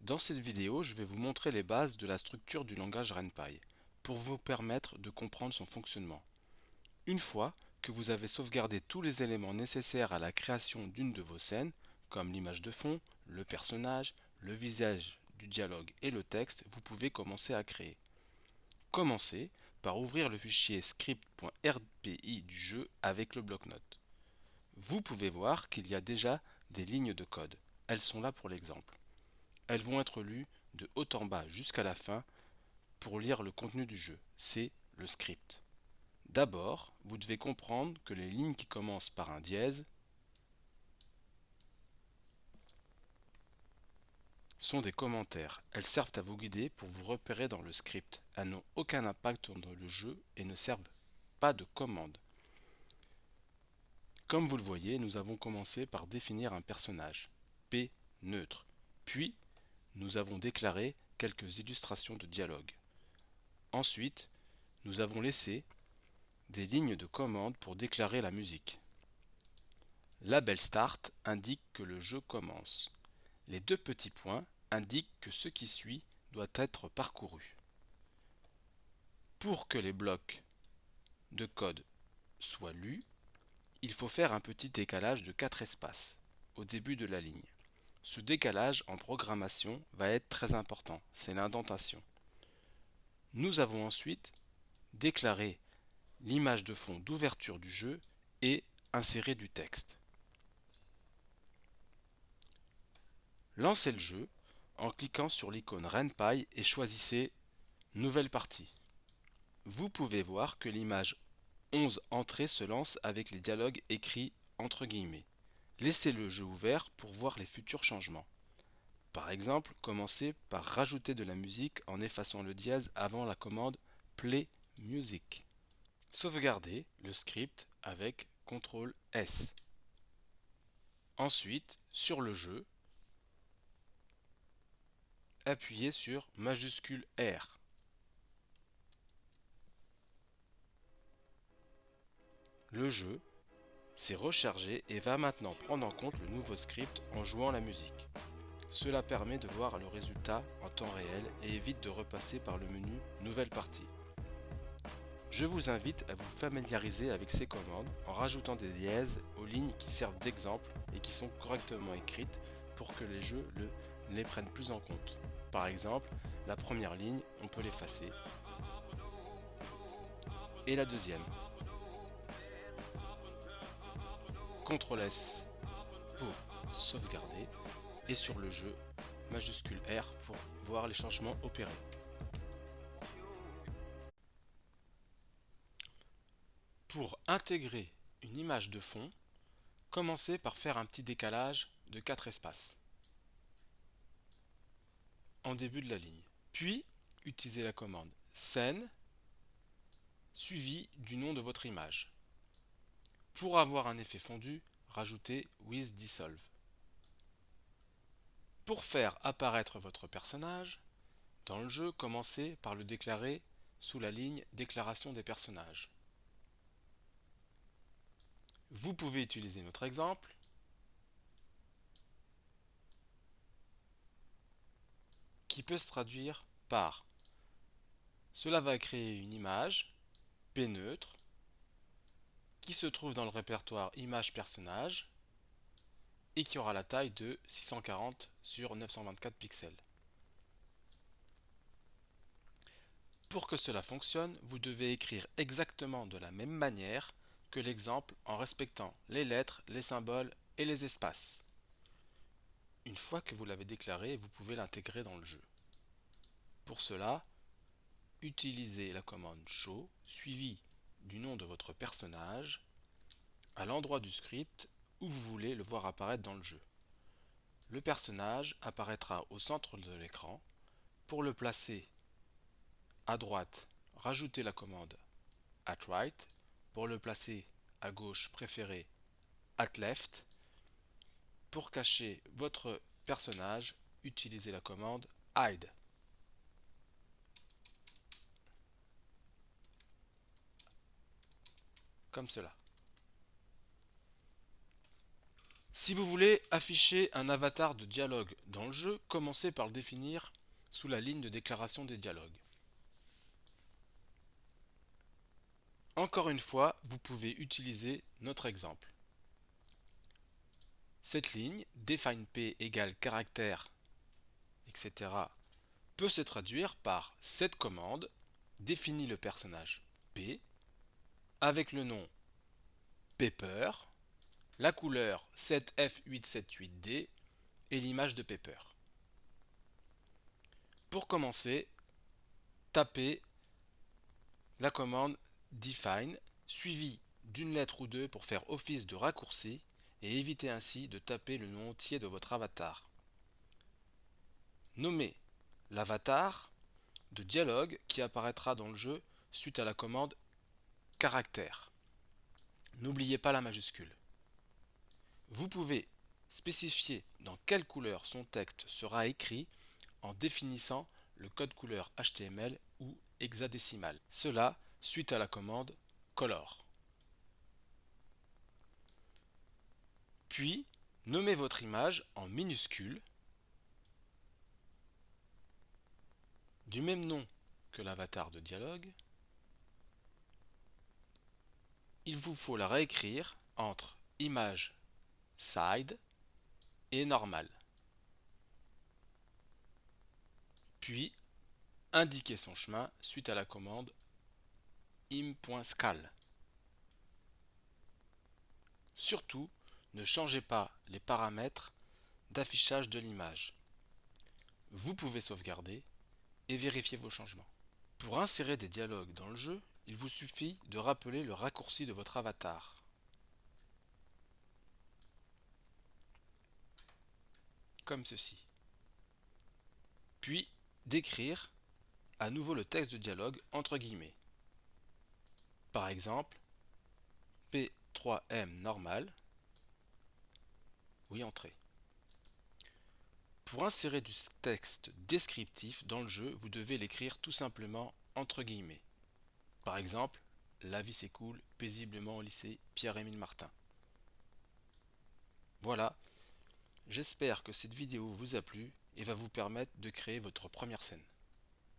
dans cette vidéo je vais vous montrer les bases de la structure du langage RenPy pour vous permettre de comprendre son fonctionnement. Une fois que vous avez sauvegardé tous les éléments nécessaires à la création d'une de vos scènes, comme l'image de fond, le personnage, le visage du dialogue et le texte, vous pouvez commencer à créer. Commencez par ouvrir le fichier script.rpi du jeu avec le bloc-notes. Vous pouvez voir qu'il y a déjà des lignes de code. Elles sont là pour l'exemple. Elles vont être lues de haut en bas jusqu'à la fin pour lire le contenu du jeu. C'est le script. D'abord, vous devez comprendre que les lignes qui commencent par un dièse sont des commentaires. Elles servent à vous guider pour vous repérer dans le script. Elles n'ont aucun impact dans le jeu et ne servent pas de commande. Comme vous le voyez, nous avons commencé par définir un personnage, P neutre. Puis, nous avons déclaré quelques illustrations de dialogue. Ensuite, nous avons laissé des lignes de commande pour déclarer la musique. Label Start indique que le jeu commence. Les deux petits points indiquent que ce qui suit doit être parcouru. Pour que les blocs de code soient lus, il faut faire un petit décalage de 4 espaces au début de la ligne. Ce décalage en programmation va être très important, c'est l'indentation. Nous avons ensuite déclaré l'image de fond d'ouverture du jeu et inséré du texte. Lancez le jeu en cliquant sur l'icône RenPy et choisissez Nouvelle partie. Vous pouvez voir que l'image 11 entrées se lance avec les dialogues écrits entre guillemets. Laissez le jeu ouvert pour voir les futurs changements. Par exemple, commencez par rajouter de la musique en effaçant le dièse avant la commande Play Music. Sauvegardez le script avec CTRL S. Ensuite, sur le jeu, appuyez sur majuscule R. Le jeu s'est rechargé et va maintenant prendre en compte le nouveau script en jouant la musique. Cela permet de voir le résultat en temps réel et évite de repasser par le menu Nouvelle partie. Je vous invite à vous familiariser avec ces commandes en rajoutant des dièses aux lignes qui servent d'exemple et qui sont correctement écrites pour que les jeux le, les prennent plus en compte. Par exemple, la première ligne, on peut l'effacer. Et la deuxième. CTRL S pour sauvegarder et sur le jeu majuscule R pour voir les changements opérés. Pour intégrer une image de fond, commencez par faire un petit décalage de 4 espaces en début de la ligne. Puis, utilisez la commande scène suivi du nom de votre image. Pour avoir un effet fondu, rajoutez with dissolve. Pour faire apparaître votre personnage, dans le jeu, commencez par le déclarer sous la ligne déclaration des personnages. Vous pouvez utiliser notre exemple qui peut se traduire par cela va créer une image P neutre qui se trouve dans le répertoire image personnage et qui aura la taille de 640 sur 924 pixels. Pour que cela fonctionne, vous devez écrire exactement de la même manière que l'exemple en respectant les lettres, les symboles et les espaces. Une fois que vous l'avez déclaré, vous pouvez l'intégrer dans le jeu. Pour cela, utilisez la commande show suivie du nom de votre personnage à l'endroit du script où vous voulez le voir apparaître dans le jeu. Le personnage apparaîtra au centre de l'écran. Pour le placer à droite, rajoutez la commande at right. Pour le placer à gauche, préférez at left. Pour cacher votre personnage, utilisez la commande hide. comme cela. Si vous voulez afficher un avatar de dialogue dans le jeu, commencez par le définir sous la ligne de déclaration des dialogues. Encore une fois, vous pouvez utiliser notre exemple. Cette ligne, defineP égale caractère, etc., peut se traduire par cette commande définit le personnage P avec le nom Paper, la couleur 7F878D et l'image de Paper. Pour commencer, tapez la commande define suivie d'une lettre ou deux pour faire office de raccourci et éviter ainsi de taper le nom entier de votre avatar. Nommez l'avatar de dialogue qui apparaîtra dans le jeu suite à la commande caractère. N'oubliez pas la majuscule. Vous pouvez spécifier dans quelle couleur son texte sera écrit en définissant le code couleur HTML ou hexadécimal. Cela suite à la commande color. Puis, nommez votre image en minuscule du même nom que l'avatar de dialogue, il vous faut la réécrire entre image side et normal. Puis, indiquer son chemin suite à la commande im.scal. Surtout, ne changez pas les paramètres d'affichage de l'image. Vous pouvez sauvegarder et vérifiez vos changements. Pour insérer des dialogues dans le jeu, il vous suffit de rappeler le raccourci de votre avatar. Comme ceci. Puis d'écrire à nouveau le texte de dialogue entre guillemets. Par exemple, P3M normal, oui entrée. Pour insérer du texte descriptif dans le jeu, vous devez l'écrire tout simplement entre guillemets. Par exemple, la vie s'écoule paisiblement au lycée Pierre-Émile Martin. Voilà, j'espère que cette vidéo vous a plu et va vous permettre de créer votre première scène.